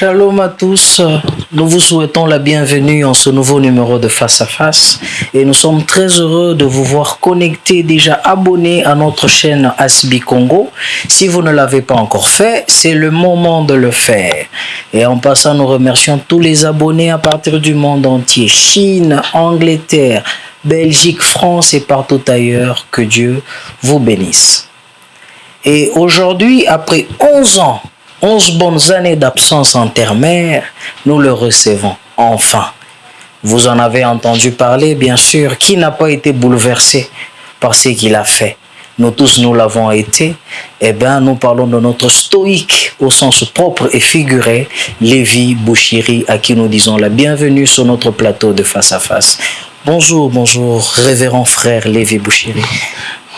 Shalom à tous. Nous vous souhaitons la bienvenue en ce nouveau numéro de Face à Face et nous sommes très heureux de vous voir connectés, déjà abonnés à notre chaîne Asbi Congo. Si vous ne l'avez pas encore fait, c'est le moment de le faire. Et en passant, nous remercions tous les abonnés à partir du monde entier, Chine, Angleterre, Belgique, France et partout ailleurs. Que Dieu vous bénisse. Et aujourd'hui, après 11 ans 11 bonnes années d'absence en terre-mer, nous le recevons enfin. Vous en avez entendu parler, bien sûr. Qui n'a pas été bouleversé par ce qu'il a fait? Nous tous, nous l'avons été. Eh bien, nous parlons de notre stoïque au sens propre et figuré, Lévi Bouchiri, à qui nous disons la bienvenue sur notre plateau de face à face. Bonjour, bonjour, révérend frère Lévi Bouchiri.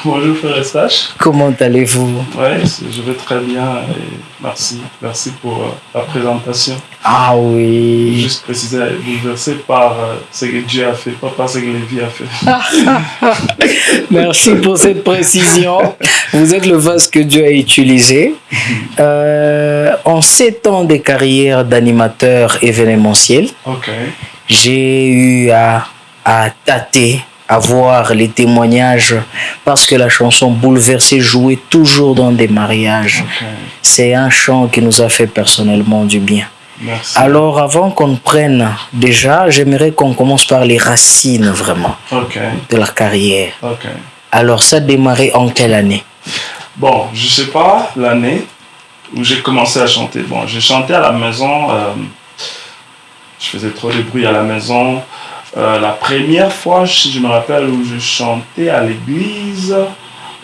Bonjour frère Sache. Comment allez-vous Oui, je vais très bien et merci. Merci pour euh, la présentation. Ah oui. Juste préciser, bouleversé par euh, ce que Dieu a fait, pas par ce que Lévi a fait. merci pour cette précision. Vous êtes le vase que Dieu a utilisé. Euh, en sept ans de carrière d'animateur événementiel, j'ai eu à, à tâter à voir les témoignages parce que la chanson Bouleversée jouait toujours dans des mariages. C'est un chant qui nous a fait personnellement du bien. Alors avant qu'on prenne déjà, j'aimerais qu'on commence par les racines vraiment de la carrière. Alors ça a démarré en quelle année? Bon, je sais pas l'année où j'ai commencé à chanter. Bon, j'ai chanté à la maison, euh, je faisais trop de bruit à la maison. Euh, la première fois, je me rappelle, où je chantais à l'église,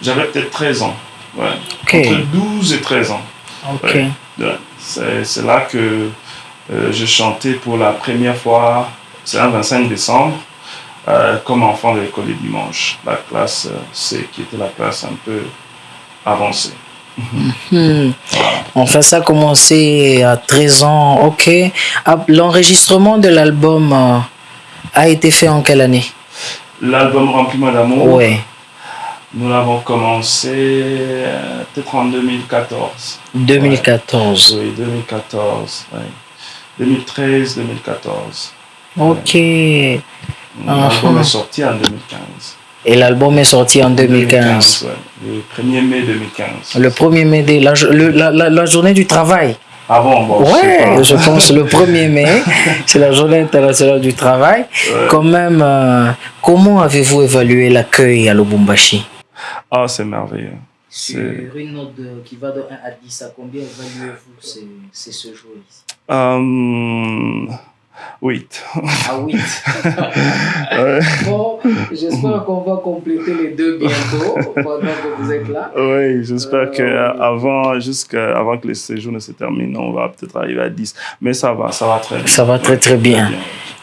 j'avais peut-être 13 ans. Ouais. Entre 12 et 13 ans. C'est là que euh, je chantais pour la première fois, c'est un 25 décembre, euh, comme enfant de l'école du dimanche, la classe C, qui était la classe un peu avancée. Hmm. Enfin, ça a commencé à 13 ans, ok. Ah, l'enregistrement de l'album a été fait en quelle année? L'album Rempli-moi d'amour Oui. Nous l'avons commencé euh, peut-être en 2014. 2014 Oui, 2014. 2013, 2014. Ok. L'album est sorti en 2015. Et l'album est sorti en 2015. Le 1er mai 2015. Le 1er mai, la, la, la journée du travail. Ah bon, bon Ouais, je, pense le 1er mai, c'est la journée internationale du travail. Quand même, euh, comment avez-vous évalué l'accueil à Lubumbashi Ah, c'est merveilleux. C'est une note qui va de 1 à 10, à combien évaluez-vous ces, ce jour ici? Um, 8. Ah, 8. bon, j'espère qu'on va compléter les deux bientôt pendant que vous êtes là. Oui, j'espère que euh, qu'avant jusqu'à, avant que le séjour ne se termine, on va peut-être arriver à 10. Mais ça va, ça va très bien. Ça va très très bien.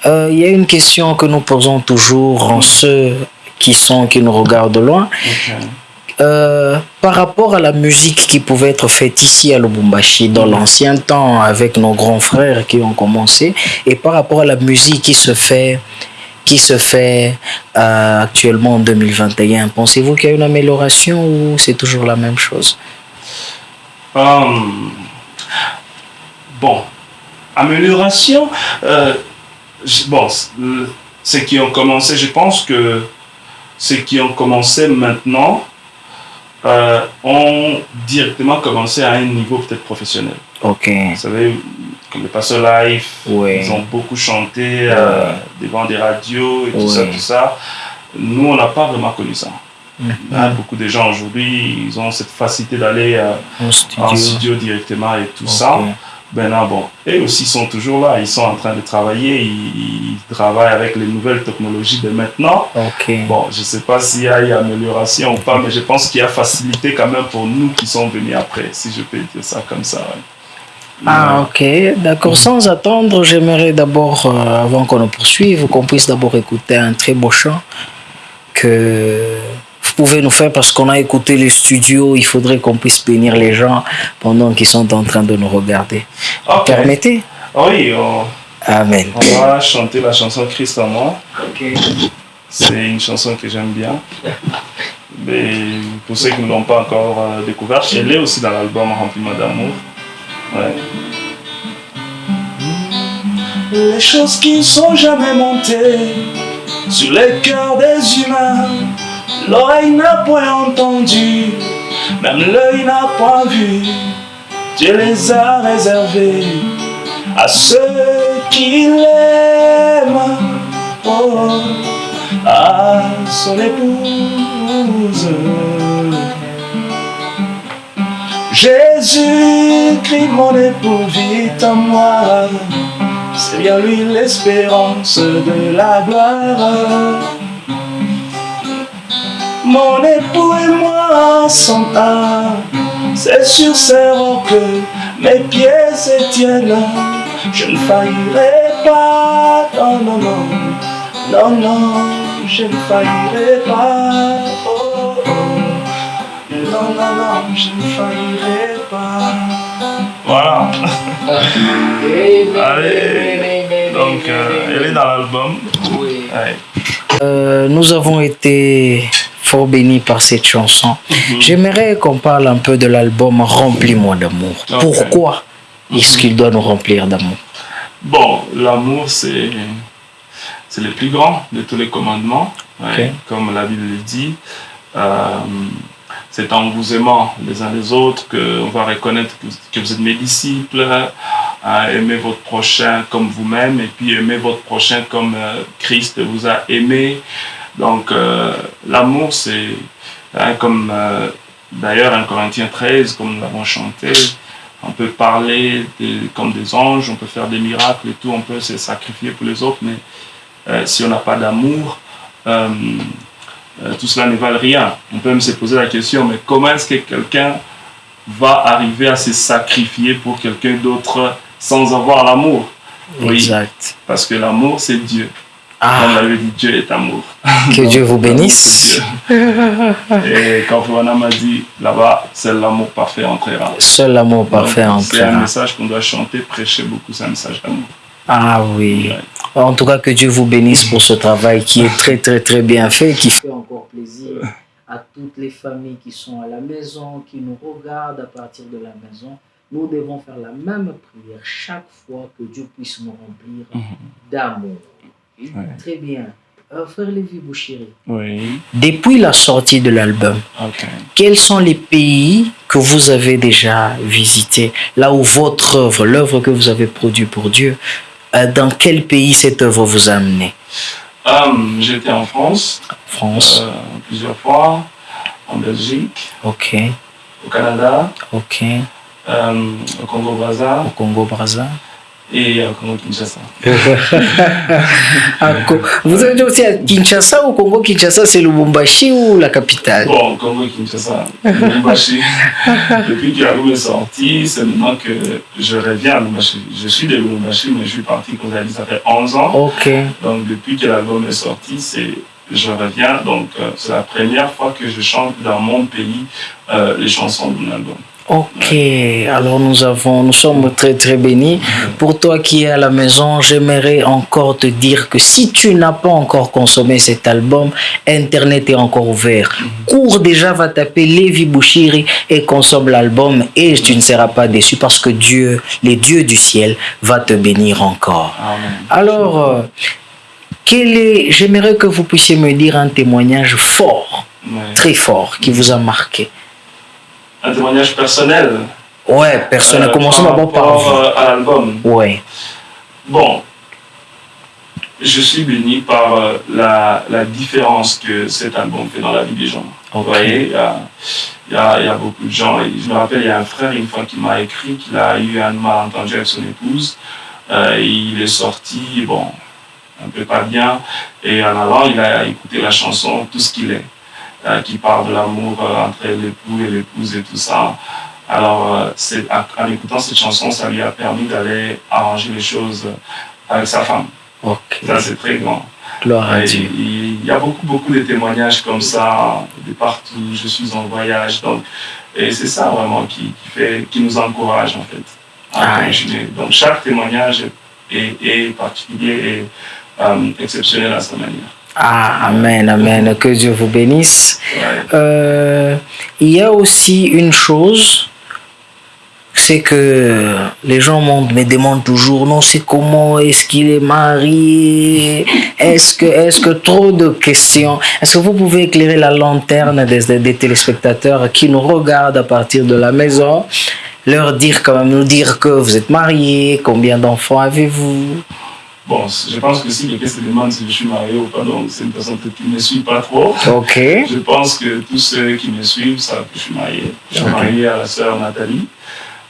Euh, il y a une question que nous posons toujours en ceux qui sont, qui nous regardent de loin. Euh, par rapport à la musique qui pouvait être faite ici à Lubumbashi dans l'ancien temps avec nos grands frères qui ont commencé et par rapport à la musique qui se fait qui se fait euh, actuellement en 2021 pensez-vous qu'il y a une amélioration ou c'est toujours la même chose? Um, bon amélioration euh, bon ceux qui ont commencé je pense que ceux qui ont commencé maintenant euh, ont directement commencé à un niveau peut-être professionnel. Ok. Vous savez, comme les passeurs live, ils ont beaucoup chanté euh, devant des radios et tout ça, tout ça. Nous, on n'a pas vraiment connu ça. Mm-hmm. beaucoup de gens aujourd'hui, ils ont cette facilité d'aller euh, en, studio directement et tout ça. Ben non, bon, eux aussi sont toujours là, ils sont en train de travailler, ils, travaillent avec les nouvelles technologies de maintenant. Bon, je ne sais pas s'il y a eu amélioration ou pas, mais je pense qu'il y a facilité quand même pour nous qui sont venus après, si je peux dire ça comme ça. Ah, ok, d'accord. Sans attendre, j'aimerais d'abord, euh, avant qu'on ne poursuive, qu'on puisse d'abord écouter un très beau chant que pouvez nous faire parce qu'on a écouté les studios, il faudrait qu'on puisse bénir les gens pendant qu'ils sont en train de nous regarder. Permettez? Oui. On... Amen. On va chanter la chanson Christ en moi. C'est une chanson que j'aime bien. Mais pour ceux qui ne l'ont pas encore euh, découvert, elle est aussi dans l'album Rempli d'amour. Ouais. les choses qui sont jamais montées sur les cœurs des humains. L'oreille n'a point entendu, même l'œil n'a point vu. Dieu les a réservés à ceux qui l'aiment. Oh, à son épouse. Jésus, crie mon époux, vite à moi. C'est bien lui l'espérance de la gloire. Mon époux et moi sont un, c'est sur ces rocs mes pieds se tiennent. Je ne faillirai pas, non, non, non, non, non, je ne faillirai pas. Oh, oh. Non, non, non, je ne faillirai pas. Voilà. Allez. Donc, euh, elle est dans l'album. Oui. Euh, nous avons été fort bénis par cette chanson. Mhm. J'aimerais qu'on parle un peu de l'album Remplis-moi d'amour. Pourquoi est-ce qu'il doit nous remplir d'amour? Bon, l'amour, c'est c'est le plus grand de tous les commandements, comme la Bible le dit. Euh, c'est en vous aimant les uns les autres qu'on va reconnaître que, vous êtes mes disciples, à aimer votre prochain comme vous-même, et puis aimer votre prochain comme euh, Christ vous a aimé. Donc euh, l'amour, c'est hein, comme euh, d'ailleurs en Corinthiens 13, comme nous l'avons chanté, on peut parler comme des anges, on peut faire des miracles et tout, on peut se sacrifier pour les autres, mais si on n'a pas d'amour, euh, tout cela ne valent rien. On peut même se poser la question, mais comment est-ce que quelqu'un va arriver à se sacrifier pour quelqu'un d'autre sans avoir l'amour? Oui, exact. Parce que l'amour, c'est Dieu. Ah. On avait dit Dieu est amour. Que Dieu vous bénisse. Et quand Fouana m'a dit là-bas, seul l'amour parfait entrera. Seul l'amour parfait entrera. C'est un message qu'on doit chanter, prêcher beaucoup, c'est un message d'amour. Ah oui. En tout cas, que Dieu vous bénisse pour ce travail qui est très, très, très bien fait, qui fait encore plaisir à toutes les familles qui sont à la maison, qui nous regardent à partir de la maison. Nous devons faire la même prière chaque fois que Dieu puisse nous remplir mhm. Très bien. Euh, frère Lévi Bouchiri, oui. depuis la sortie de l'album, quels sont les pays que vous avez déjà visités, là où votre œuvre, l'œuvre que vous avez produite pour Dieu, euh, dans quel pays cette œuvre vous a amené? Um, J'étais en France. France. Euh, plusieurs fois. En Belgique. Ok. Au Canada. Ok. au Congo-Brazza. Au Congo-Brazza et à Congo-Kinshasa. Vous avez dit aussi à Kinshasa ou Congo-Kinshasa, c'est Lubumbashi ou la capitale? Bon, Congo-Kinshasa, Lubumbashi. Depuis que l'album est sorti, c'est maintenant que je reviens à Lubumbashi. Je suis de Lubumbashi, mais je suis parti, avez dit, ça fait 11 ans. Ok. Donc, depuis que l'album est sorti, c'est je reviens. Donc, euh, c'est la première fois que je chante dans mon pays euh, les chansons mon album. Ok, alors nous avons, nous sommes très très bénis. Pour toi qui es à la maison, j'aimerais encore te dire que si tu n'as pas encore consommé cet album, Internet est encore ouvert. Cours déjà, va taper Lévi Bouchiri et consomme l'album et tu ne seras pas déçu parce que Dieu, les dieux du ciel, va te bénir encore. Alors, euh, quel est, j'aimerais que vous puissiez me dire un témoignage fort, très fort, qui vous a marqué un témoignage personnel. Ouais, personnel. Euh, Commençons d'abord par euh, à l'album. Ouais. Bon, je suis béni par euh, la, la, différence que cet album fait dans la vie des gens. Vous voyez, il y a, y, a, y a, beaucoup de gens. Et je me rappelle, il y a un frère une fois qui m'a écrit qu'il a eu un malentendu avec son épouse. il est sorti, bon, un peu pas bien. Et en allant, il a écouté la chanson Tout ce qu'il est. Euh, qui parle de l'amour euh, entre l'époux et l'épouse et tout ça. Alors, euh, en écoutant cette chanson, ça lui a permis d'aller arranger les choses avec sa femme. Ça, c'est très grand. Il y a beaucoup, beaucoup de témoignages comme ça, de partout. Je suis en voyage. Donc, et c'est ça vraiment qui, fait, qui nous encourage, en fait, à ah, continuer. Donc, chaque témoignage est, est particulier et exceptionnel à sa manière. Ah, amen, amen. Que Dieu vous bénisse. Euh, il y a aussi une chose, c'est que les gens me demandent toujours, non, c'est comment, est-ce qu'il est marié, est-ce que, est-ce que trop de questions? Est-ce que vous pouvez éclairer la lanterne des, des téléspectateurs qui nous regardent à partir de la maison, leur dire quand même, nous dire que vous êtes marié, combien d'enfants avez-vous? Bon, je pense que si quelqu'un se demande si je suis marié ou pas, donc c'est une personne qui ne me suit pas trop. Ok. Je pense que tous ceux qui me suivent savent que je suis marié. Je suis marié à la sœur Nathalie,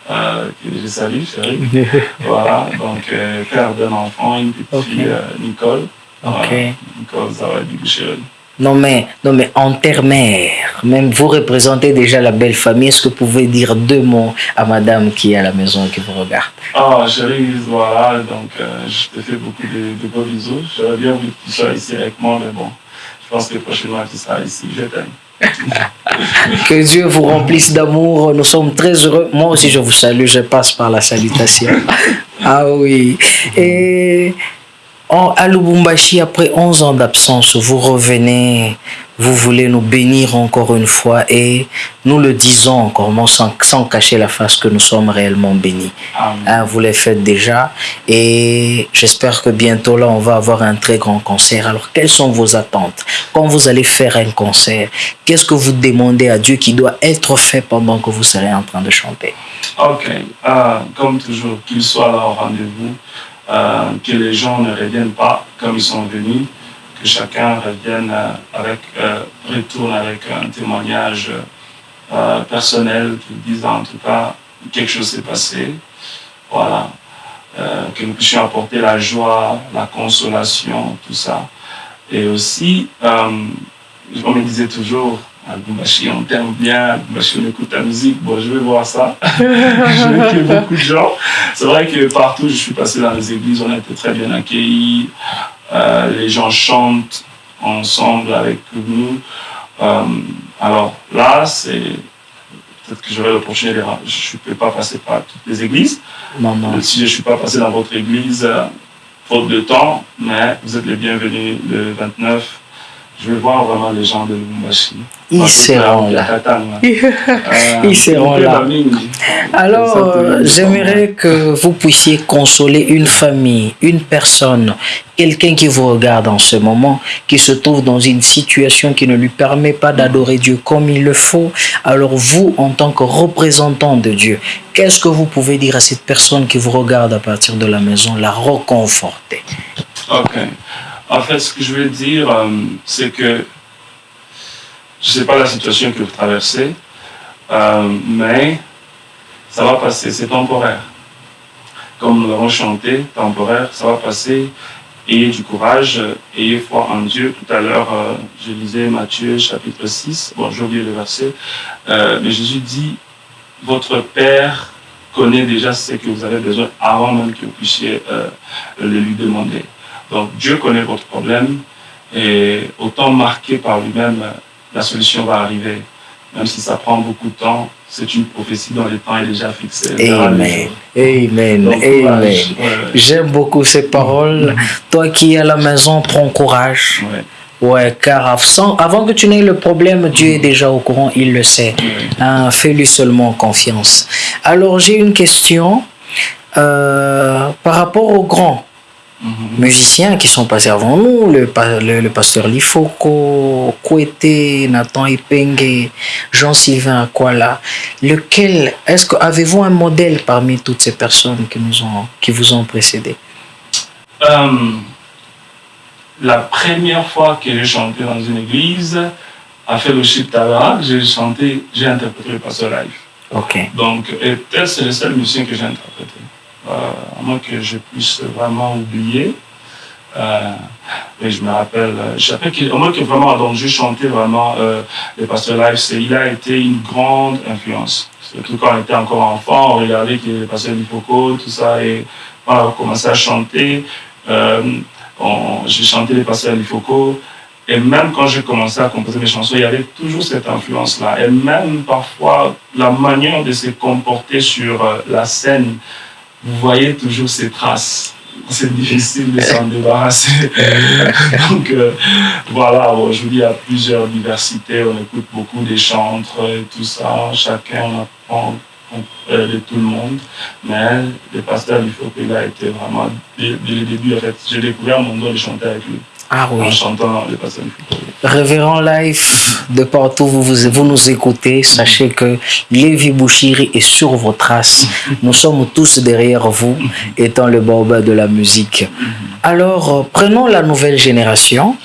euh, que je salue, chérie. voilà, donc euh, père d'un enfant, une petite fille, euh, Nicole. Ok. Nicole Zawadi chérie. Non mais, non mais en terre-mère, même vous représentez déjà la belle famille. Est-ce que vous pouvez dire deux mots à madame qui est à la maison et qui vous regarde? Ah, chérie, voilà, donc euh, je te fais beaucoup de, de beaux bisous. J'aurais bien voulu que tu sois ici avec moi, mais bon, je pense que prochainement tu seras ici. Je t'aime. que Dieu vous remplisse d'amour. Nous sommes très heureux. Moi aussi, je vous salue. Je passe par la salutation. ah oui. Et à Lubumbashi, après 11 ans d'absence, vous revenez, vous voulez nous bénir encore une fois et nous le disons encore, sans, sans cacher la face que nous sommes réellement bénis. Hein, vous les faites déjà et j'espère que bientôt là, on va avoir un très grand concert. Alors, quelles sont vos attentes? Quand vous allez faire un concert, qu'est-ce que vous demandez à Dieu qui doit être fait pendant que vous serez en train de chanter? Ok, euh, comme toujours, qu'il soit là au rendez-vous. Euh, que les gens ne reviennent pas comme ils sont venus, que chacun revienne euh, avec, euh, retourne avec un témoignage personnel qui dise en tout cas quelque chose s'est passé. Voilà. que nous puissions apporter la joie, la consolation, tout ça. Et aussi, on me disait toujours, Albumbashi, on t'aime bien, Albumbashi, on écoute ta musique, bon, je vais voir ça. je vais qu'il beaucoup de gens. C'est vrai que partout, je suis passé dans les églises, on a été très bien accueillis. Euh, les gens chantent ensemble avec nous. Euh, alors là, c'est peut-être que j'aurai l'opportunité, je ne peux pas passer par toutes les églises. Non, non. Si je ne suis pas passé dans votre église, euh, faute de temps, mais vous êtes les bienvenus le 29 je vais voir vraiment les gens de Lubumbashi. Ils seront là. Ils seront là. Alors, j'aimerais que vous puissiez consoler une famille, une personne, quelqu'un qui vous regarde en ce moment, qui se trouve dans une situation qui ne lui permet pas d'adorer Dieu comme il le faut. Alors vous, en tant que représentant de Dieu, qu'est-ce que vous pouvez dire à cette personne qui vous regarde à partir de la maison, la reconforter Ok. En fait, ce que je veux dire, euh, c'est que je ne sais pas la situation que vous traversez, euh, mais ça va passer, c'est temporaire. Comme nous l'avons chanté, temporaire, ça va passer. Ayez du courage, ayez foi en Dieu. Tout à l'heure, euh, je lisais Matthieu chapitre 6, bon, j'ai oublié le verset, mais Jésus dit, votre Père connaît déjà ce que vous avez besoin avant même que vous puissiez le lui demander. Donc Dieu connaît votre problème et autant marqué par lui-même, la solution va arriver. Même si ça prend beaucoup de temps, c'est une prophétie dont le temps est déjà fixé. Amen. Amen. Amen. J'aime beaucoup ces paroles. Toi qui es à la maison, prends courage. Ouais. car avant que tu n'aies le problème, Dieu est déjà au courant, il le sait. Hein, fais-lui seulement confiance. Alors j'ai une question euh, par rapport aux grands. Musiciens qui sont passés avant nous, le, le, pasteur Lifoko, Kouete, Nathan Ipenge, Jean-Sylvain Aquala. Lequel, est-ce que avez-vous un modèle parmi toutes ces personnes qui, nous ont, qui vous ont précédé? Euh, La première fois que j'ai chanté dans une église, à Fellowship Tabarak, j'ai chanté, j'ai interprété le pasteur live. Ok. Donc, peut-être c'est le seul musicien que j'ai interprété. Euh, à moins que je puisse vraiment oublier. Euh, mais je me rappelle, euh, je rappelle moins que vraiment, donc je chantais vraiment le pasteur live, il a été une grande influence. Surtout quand on était encore enfant, on regardait le pasteur Lipoco, tout ça, et on a commencé à chanter. J'ai chanté les pasteurs Lifoco, et même quand j'ai commencé à composer mes chansons, il y avait toujours cette influence-là. Et même parfois, la manière de se comporter sur la scène, vous voyez toujours ces traces. C'est difficile de s'en débarrasser. Donc euh, voilà, aujourd'hui il y a plusieurs diversités, on écoute beaucoup des chantres et tout ça, chacun apprend de tout le monde. Mais le pasteur faut qu'il a été vraiment, dès, le début, en fait, j'ai découvert mon don de chanter avec lui. Ah oui. En chantant Révérend Life, de partout où vous, vous nous écoutez, sachez que Lévi Bouchiri est sur vos traces. Nous sommes tous derrière vous, étant le baobab de la musique. Alors, prenons la nouvelle génération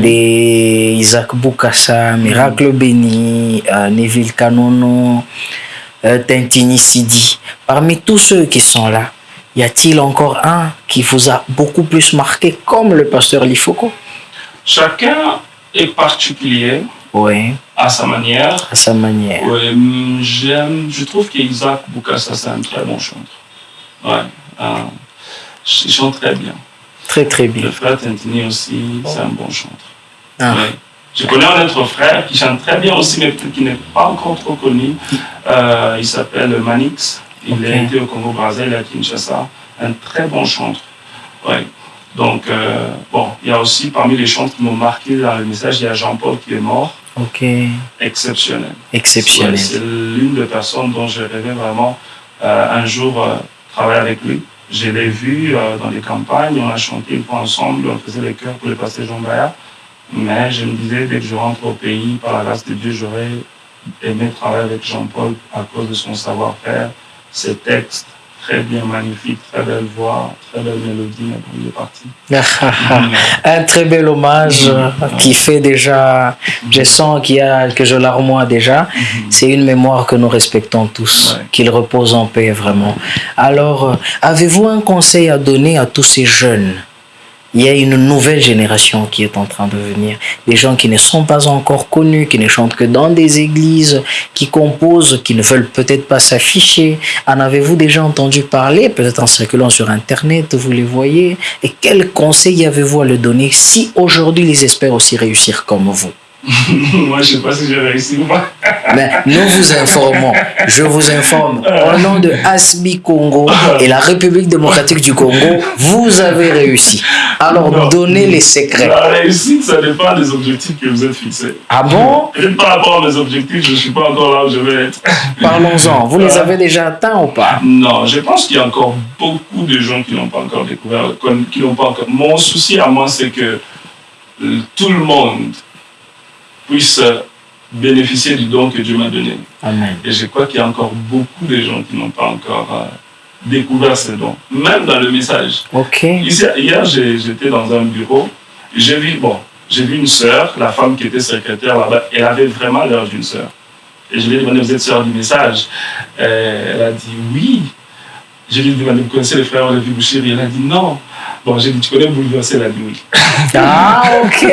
des Isaac Boukassa, Miracle Béni, euh, Neville Kanono, euh, Tintini Sidi. Parmi tous ceux qui sont là, y a-t-il encore un qui vous a beaucoup plus marqué comme le pasteur Lifoko Chacun est particulier. Oui. À sa manière. À sa manière. Oui, hum, j'aime, je trouve qu'Isaac Boukassa, c'est un très bon chanteur. Ouais. il chante très bien. Très, très bien. Le frère Tintini aussi, c'est un bon chanteur. Ah. Je connais un autre frère qui chante très bien aussi, mais qui n'est pas encore trop connu. Euh, il s'appelle Manix. Il a été au Congo Brazzaville à Kinshasa. Un très bon chanteur. Ouais. Donc, euh, bon, il y a aussi parmi les chants qui m'ont marqué dans le message, il y a Jean-Paul qui est mort. Ok. Exceptionnel. Exceptionnel. c'est l'une des personnes dont je rêvais vraiment euh, un jour travailler avec lui. Je l'ai vu euh, dans les campagnes, on a chanté une fois ensemble, on faisait les chœurs pour le pasteur Jean Bayard. Mais je me disais, dès que je rentre au pays, par la grâce de Dieu, j'aurais aimé travailler avec Jean-Paul à cause de son savoir-faire, ses textes, très bien, magnifique, très belle voix, très belle mélodie, mais bon, il est parti. un très bel hommage qui fait déjà, je sens qu'il y a, que je l'armoie déjà. C'est une mémoire que nous respectons tous, qu'il repose en paix vraiment. Alors, avez-vous un conseil à donner à tous ces jeunes? Il y a une nouvelle génération qui est en train de venir. Des gens qui ne sont pas encore connus, qui ne chantent que dans des églises, qui composent, qui ne veulent peut-être pas s'afficher. En avez-vous déjà entendu parler, peut-être en circulant sur Internet, vous les voyez? Et quel conseil avez-vous à leur donner si aujourd'hui ils espèrent aussi réussir comme vous? Moi, je ne sais pas si j'ai réussi ou pas. Mais nous vous informons. Je vous informe. Au nom de Asbi Congo et la République démocratique du Congo, vous avez réussi. Alors, donnez les secrets. La réussite, ça dépend des objectifs que vous êtes fixés. Ah bon? Et par rapport mes objectifs, je ne suis pas encore là où je vais être. Parlons-en. Vous les avez déjà atteints ou pas? Non, je pense qu'il y a encore beaucoup de gens qui n'ont pas encore découvert, qui n'ont pas encore. Mon souci à moi, c'est que euh, tout le monde puisse bénéficier du don que Dieu m'a donné. Amen. Et je crois qu'il y a encore beaucoup de gens qui n'ont pas encore euh, découvert ce don, même dans le message. Ok. hier, j'étais dans un bureau, j'ai vu, bon, j'ai vu une sœur, la femme qui était secrétaire là-bas, elle avait vraiment l'air d'une sœur. Et je lui ai demandé, vous êtes sœur du message Elle a dit oui. Je lui ai demandé, vous connaissez le frère Olivier Bouchiri Elle a dit non. Bon, j'ai dit, tu connais Bouleverser la nuit. Ah, ok.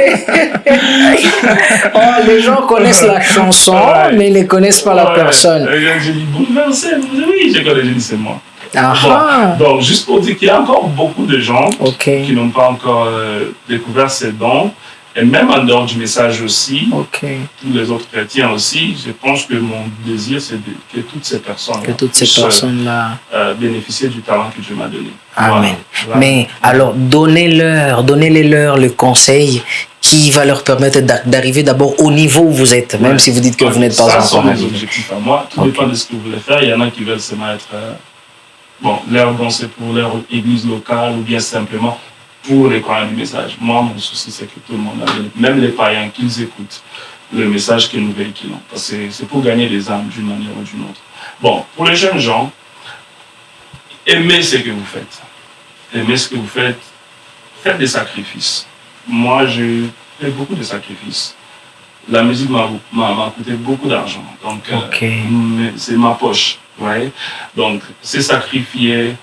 oh, les gens connaissent la chanson, mais ils ne connaissent pas la personne. J'ai dit, Bouleverser, oui, j'ai connais, j'ai dit, c'est moi. Ah. donc, juste pour dire qu'il y a encore beaucoup de gens qui n'ont pas encore euh, découvert ces dons. Et même en dehors du message aussi, tous les autres chrétiens aussi, je pense que mon désir, c'est que toutes ces personnes que toutes ces personnes-là euh, bénéficient du talent que Dieu m'a donné. Amen. Mais alors, donnez-leur, donnez-leur le conseil qui va leur permettre d'arriver d'abord au niveau où vous êtes, même si vous dites que vous n'êtes pas encore. Ça sont mes objectifs à moi. Tout dépend de ce que vous voulez faire. Il y en a qui veulent se mettre, euh, bon, leur danser pour leur église locale ou bien simplement pour les croyants du message. Moi, mon souci, c'est que tout le monde, même les païens, qu'ils écoutent le message que nous véhiculons. Parce que c'est pour gagner des âmes d'une manière ou d'une autre. Bon, pour les jeunes gens, aimez ce que vous faites. Aimez ce que vous faites. Faites des sacrifices. Moi, j'ai fait beaucoup de sacrifices. La musique m'a coûté beaucoup d'argent. Donc, euh, c'est ma poche. Ouais. Donc, c'est sacrifier.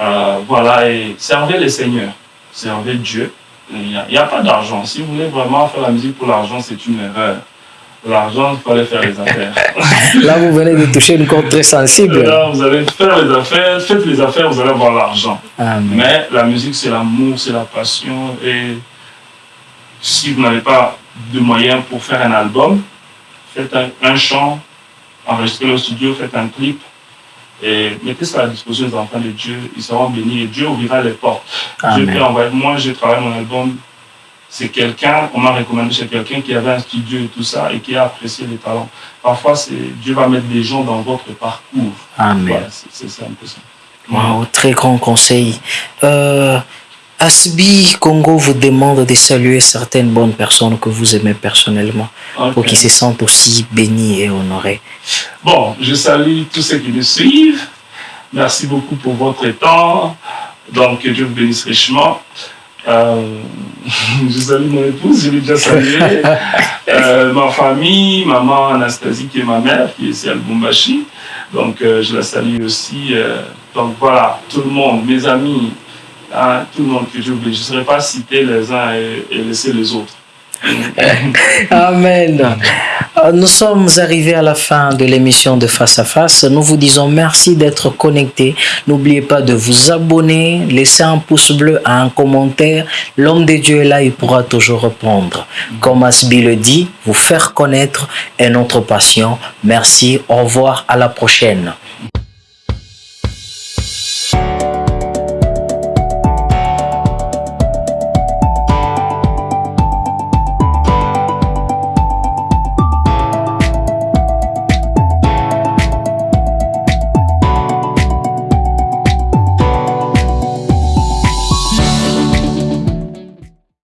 Euh, voilà, et servir les seigneurs servez Dieu. Il n'y a, pas d'argent. Si vous voulez vraiment faire la musique pour l'argent, c'est une erreur. L'argent, il fallait faire les affaires. Là, vous venez de toucher une corde très sensible. Là, vous allez faire les affaires, faites les affaires, vous allez avoir l'argent. Mais la musique, c'est l'amour, c'est la passion. Et si vous n'avez pas de moyens pour faire un album, faites un, un chant, enregistrez le studio, faites un clip, et mettez ça à la disposition des enfants de Dieu, ils seront bénis et Dieu ouvrira les portes. Dieu peut envoyer. Moi, j'ai travaillé mon album c'est quelqu'un, on m'a recommandé chez quelqu'un qui avait un studio et tout ça et qui a apprécié les talents. Parfois, Dieu va mettre des gens dans votre parcours. Amen. c'est un peu ça. Wow, très grand conseil. Euh, Asbi Congo vous demande de saluer certaines bonnes personnes que vous aimez personnellement pour qu'ils se sentent aussi bénis et honorés. Bon, je salue tous ceux qui nous suivent. Merci beaucoup pour votre temps. Donc, que Dieu vous bénisse richement. Euh, je salue mon épouse, je l'ai déjà salué. Euh, ma famille, maman Anastasie qui est ma mère, qui est ici à Lubumbashi. Donc, euh, je la salue aussi. donc, voilà, tout le monde, mes amis, hein, tout le monde que j'oublie. Je ne saurais pas citer les uns et laisser les autres. Amen. Euh, nous sommes arrivés à la fin de l'émission de Face à Face. Nous vous disons merci d'être connectés. N'oubliez pas de vous abonner, laisser un pouce bleu, un commentaire. L'homme de Dieu est là, il pourra toujours répondre. Comme Asbi le dit, vous faire connaître est notre passion. Merci, au revoir, à la prochaine.